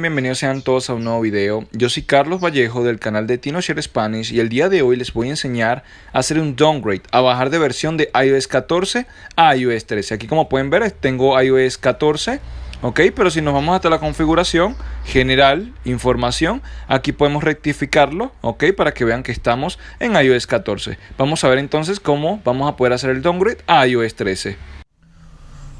Bienvenidos sean todos a un nuevo video. Yo soy Carlos Vallejo del canal de TinoShare Spanish y el día de hoy les voy a enseñar a hacer un downgrade, a bajar de versión de iOS 14 a iOS 13. Aquí como pueden ver tengo iOS 14, ok, pero si nos vamos hasta la configuración general, información, aquí podemos rectificarlo, ok, para que vean que estamos en iOS 14. Vamos a ver entonces cómo vamos a poder hacer el downgrade a iOS 13.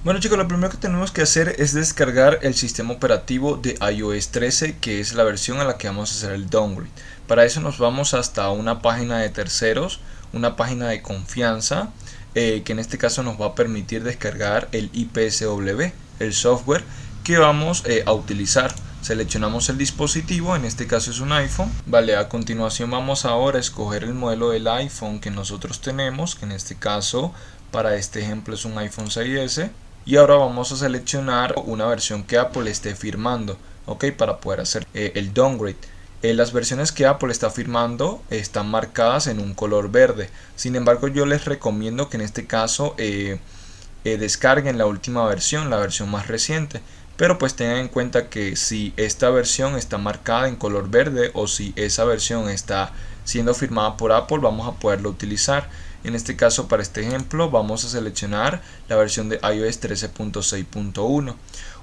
Bueno chicos, lo primero que tenemos que hacer es descargar el sistema operativo de iOS 13 que es la versión a la que vamos a hacer el downgrade. Para eso nos vamos hasta una página de terceros, una página de confianza eh, que en este caso nos va a permitir descargar el IPSW, el software que vamos eh, a utilizar. Seleccionamos el dispositivo, en este caso es un iPhone. Vale, a continuación vamos ahora a escoger el modelo del iPhone que nosotros tenemos, que en este caso para este ejemplo es un iPhone 6S y ahora vamos a seleccionar una versión que Apple esté firmando ok para poder hacer eh, el downgrade. Eh, las versiones que Apple está firmando están marcadas en un color verde. Sin embargo yo les recomiendo que en este caso eh, descarguen la última versión la versión más reciente. Pero pues tengan en cuenta que si esta versión está marcada en color verde o si esa versión está siendo firmada por Apple vamos a poderlo utilizar en este caso para este ejemplo vamos a seleccionar la versión de iOS 13.6.1.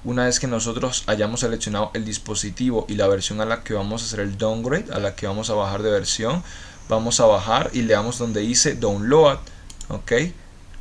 Una vez que nosotros hayamos seleccionado el dispositivo y la versión a la que vamos a hacer el downgrade, a la que vamos a bajar de versión, vamos a bajar y le damos donde dice download, ok.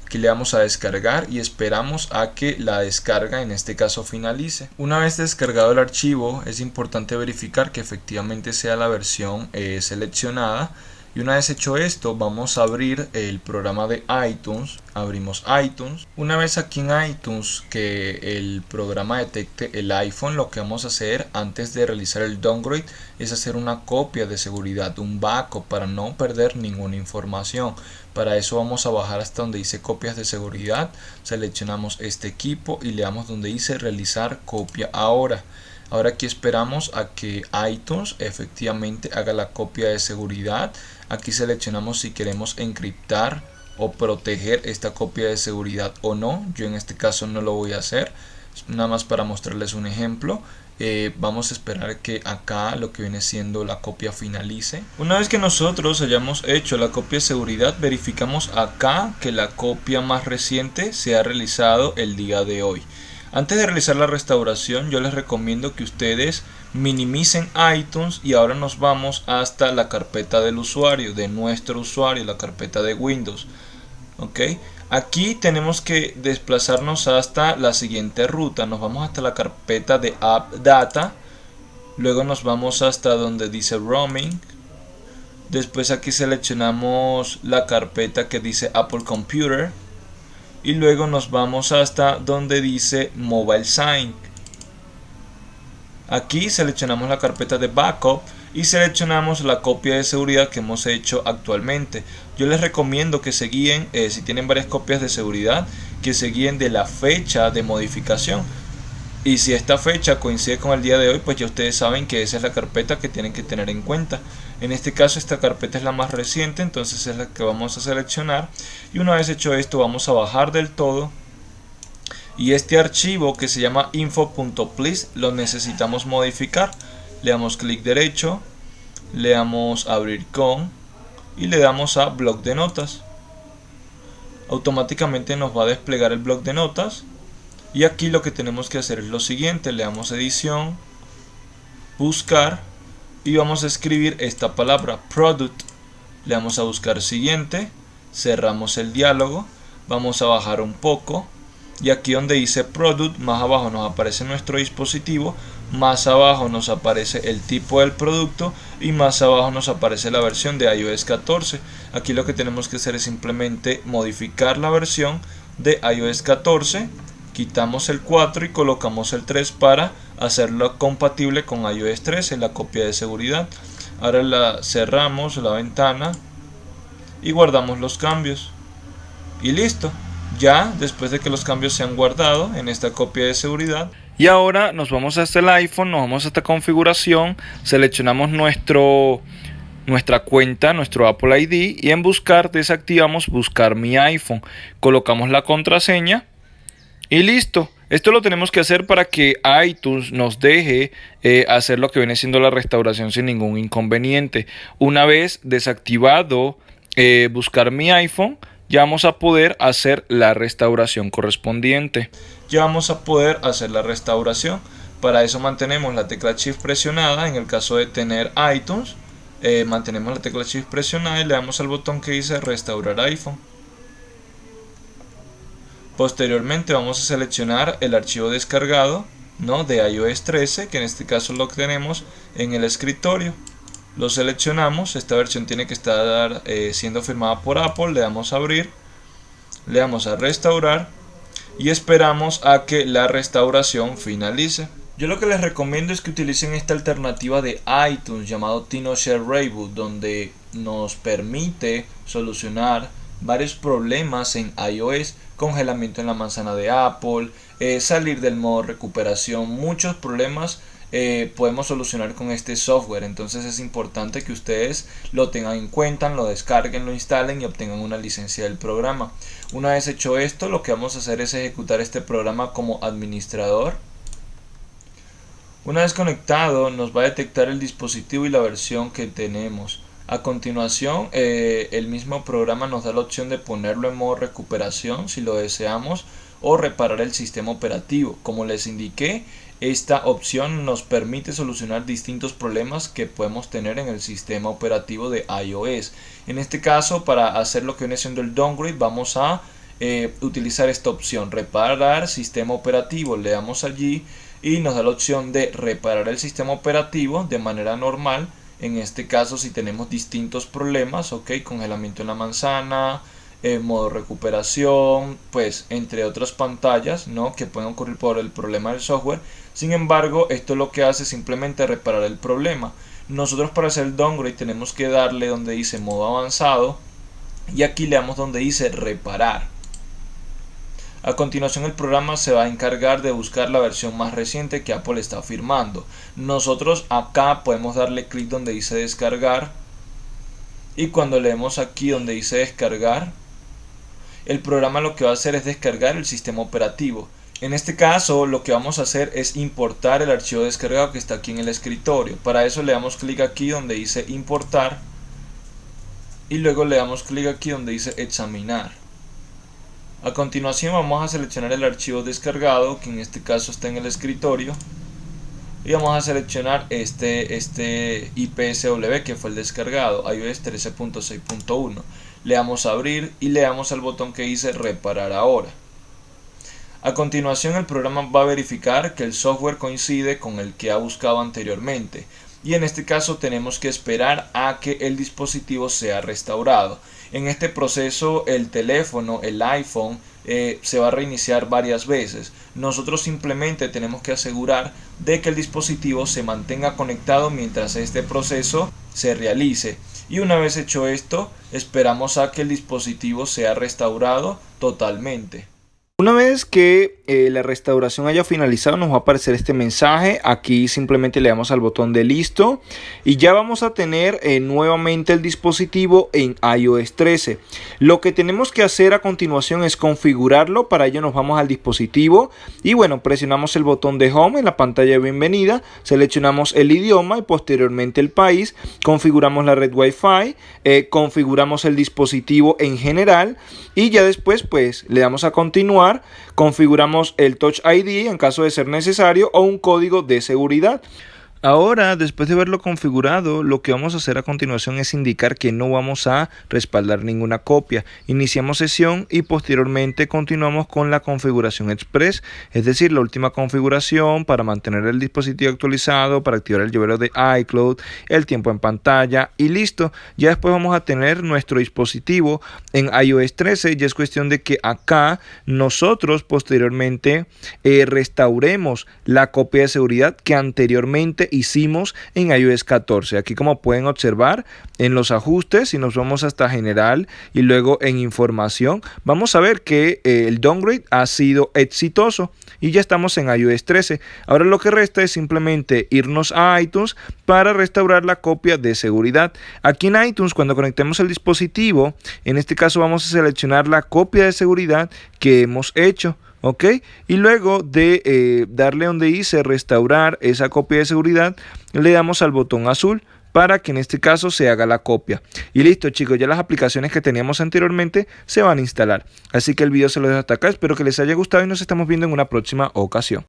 Aquí le damos a descargar y esperamos a que la descarga en este caso finalice. Una vez descargado el archivo es importante verificar que efectivamente sea la versión eh, seleccionada y una vez hecho esto, vamos a abrir el programa de iTunes. Abrimos iTunes. Una vez aquí en iTunes que el programa detecte el iPhone, lo que vamos a hacer antes de realizar el downgrade es hacer una copia de seguridad, un backup para no perder ninguna información. Para eso vamos a bajar hasta donde dice copias de seguridad. Seleccionamos este equipo y le damos donde dice realizar copia ahora. Ahora aquí esperamos a que iTunes efectivamente haga la copia de seguridad. Aquí seleccionamos si queremos encriptar o proteger esta copia de seguridad o no. Yo en este caso no lo voy a hacer. Nada más para mostrarles un ejemplo. Eh, vamos a esperar que acá lo que viene siendo la copia finalice. Una vez que nosotros hayamos hecho la copia de seguridad, verificamos acá que la copia más reciente se ha realizado el día de hoy. Antes de realizar la restauración yo les recomiendo que ustedes minimicen iTunes y ahora nos vamos hasta la carpeta del usuario, de nuestro usuario, la carpeta de Windows. ¿ok? Aquí tenemos que desplazarnos hasta la siguiente ruta, nos vamos hasta la carpeta de App Data, luego nos vamos hasta donde dice Roaming, después aquí seleccionamos la carpeta que dice Apple Computer, y luego nos vamos hasta donde dice Mobile Sign. Aquí seleccionamos la carpeta de backup y seleccionamos la copia de seguridad que hemos hecho actualmente. Yo les recomiendo que se guíen, eh, si tienen varias copias de seguridad, que se guíen de la fecha de modificación. Y si esta fecha coincide con el día de hoy, pues ya ustedes saben que esa es la carpeta que tienen que tener en cuenta. En este caso esta carpeta es la más reciente, entonces es la que vamos a seleccionar. Y una vez hecho esto vamos a bajar del todo. Y este archivo que se llama info.please lo necesitamos modificar. Le damos clic derecho, le damos abrir con y le damos a bloc de notas. Automáticamente nos va a desplegar el bloc de notas y aquí lo que tenemos que hacer es lo siguiente, le damos edición, buscar y vamos a escribir esta palabra product. Le damos a buscar siguiente, cerramos el diálogo, vamos a bajar un poco y aquí donde dice product más abajo nos aparece nuestro dispositivo más abajo nos aparece el tipo del producto y más abajo nos aparece la versión de iOS 14 aquí lo que tenemos que hacer es simplemente modificar la versión de iOS 14 quitamos el 4 y colocamos el 3 para hacerlo compatible con iOS 13, la copia de seguridad. Ahora la cerramos la ventana y guardamos los cambios. Y listo. Ya después de que los cambios se han guardado en esta copia de seguridad. Y ahora nos vamos hasta el iPhone, nos vamos a esta configuración, seleccionamos nuestro nuestra cuenta, nuestro Apple ID y en buscar desactivamos buscar mi iPhone. Colocamos la contraseña y listo. Esto lo tenemos que hacer para que iTunes nos deje eh, hacer lo que viene siendo la restauración sin ningún inconveniente. Una vez desactivado eh, buscar mi iPhone, ya vamos a poder hacer la restauración correspondiente. Ya vamos a poder hacer la restauración. Para eso mantenemos la tecla Shift presionada. En el caso de tener iTunes, eh, mantenemos la tecla Shift presionada y le damos al botón que dice restaurar iPhone. Posteriormente vamos a seleccionar el archivo descargado ¿no? de iOS 13, que en este caso lo tenemos en el escritorio. Lo seleccionamos, esta versión tiene que estar eh, siendo firmada por Apple, le damos a abrir, le damos a restaurar y esperamos a que la restauración finalice. Yo lo que les recomiendo es que utilicen esta alternativa de iTunes llamado TinoShare Reboot donde nos permite solucionar varios problemas en iOS, congelamiento en la manzana de Apple, eh, salir del modo recuperación, muchos problemas eh, podemos solucionar con este software. Entonces es importante que ustedes lo tengan en cuenta, lo descarguen, lo instalen y obtengan una licencia del programa. Una vez hecho esto, lo que vamos a hacer es ejecutar este programa como administrador. Una vez conectado, nos va a detectar el dispositivo y la versión que tenemos. A continuación, eh, el mismo programa nos da la opción de ponerlo en modo recuperación si lo deseamos o reparar el sistema operativo. Como les indiqué, esta opción nos permite solucionar distintos problemas que podemos tener en el sistema operativo de iOS. En este caso, para hacer lo que viene siendo el downgrade, vamos a eh, utilizar esta opción, reparar sistema operativo. Le damos allí y nos da la opción de reparar el sistema operativo de manera normal en este caso si tenemos distintos problemas, ok, congelamiento en la manzana, eh, modo recuperación, pues entre otras pantallas, ¿no? Que pueden ocurrir por el problema del software. Sin embargo, esto lo que hace es simplemente reparar el problema. Nosotros para hacer el downgrade tenemos que darle donde dice modo avanzado y aquí le damos donde dice reparar. A continuación el programa se va a encargar de buscar la versión más reciente que Apple está firmando. Nosotros acá podemos darle clic donde dice descargar y cuando leemos aquí donde dice descargar el programa lo que va a hacer es descargar el sistema operativo. En este caso lo que vamos a hacer es importar el archivo descargado que está aquí en el escritorio. Para eso le damos clic aquí donde dice importar y luego le damos clic aquí donde dice examinar. A continuación vamos a seleccionar el archivo descargado, que en este caso está en el escritorio. Y vamos a seleccionar este, este IPSW que fue el descargado, iOS 13.6.1. Le damos a abrir y le damos al botón que dice reparar ahora. A continuación el programa va a verificar que el software coincide con el que ha buscado anteriormente y en este caso tenemos que esperar a que el dispositivo sea restaurado. En este proceso el teléfono, el iPhone, eh, se va a reiniciar varias veces. Nosotros simplemente tenemos que asegurar de que el dispositivo se mantenga conectado mientras este proceso se realice. Y una vez hecho esto, esperamos a que el dispositivo sea restaurado totalmente. Una vez que eh, la restauración haya finalizado nos va a aparecer este mensaje. Aquí simplemente le damos al botón de listo y ya vamos a tener eh, nuevamente el dispositivo en iOS 13. Lo que tenemos que hacer a continuación es configurarlo. Para ello nos vamos al dispositivo y bueno, presionamos el botón de Home en la pantalla de bienvenida. Seleccionamos el idioma y posteriormente el país. Configuramos la red Wi-Fi. Eh, configuramos el dispositivo en general y ya después pues le damos a continuar configuramos el Touch ID en caso de ser necesario o un código de seguridad. Ahora, después de verlo configurado, lo que vamos a hacer a continuación es indicar que no vamos a respaldar ninguna copia. Iniciamos sesión y posteriormente continuamos con la configuración express, es decir, la última configuración para mantener el dispositivo actualizado, para activar el llavero de iCloud, el tiempo en pantalla y listo. Ya después vamos a tener nuestro dispositivo en iOS 13 y es cuestión de que acá nosotros posteriormente eh, restauremos la copia de seguridad que anteriormente hicimos en iOS 14. Aquí como pueden observar en los ajustes, si nos vamos hasta general y luego en información, vamos a ver que eh, el downgrade ha sido exitoso y ya estamos en iOS 13. Ahora lo que resta es simplemente irnos a iTunes para restaurar la copia de seguridad. Aquí en iTunes cuando conectemos el dispositivo, en este caso vamos a seleccionar la copia de seguridad que hemos hecho. ¿Ok? Y luego de eh, darle donde dice restaurar esa copia de seguridad, le damos al botón azul para que en este caso se haga la copia. Y listo chicos, ya las aplicaciones que teníamos anteriormente se van a instalar. Así que el video se lo dejo hasta acá, espero que les haya gustado y nos estamos viendo en una próxima ocasión.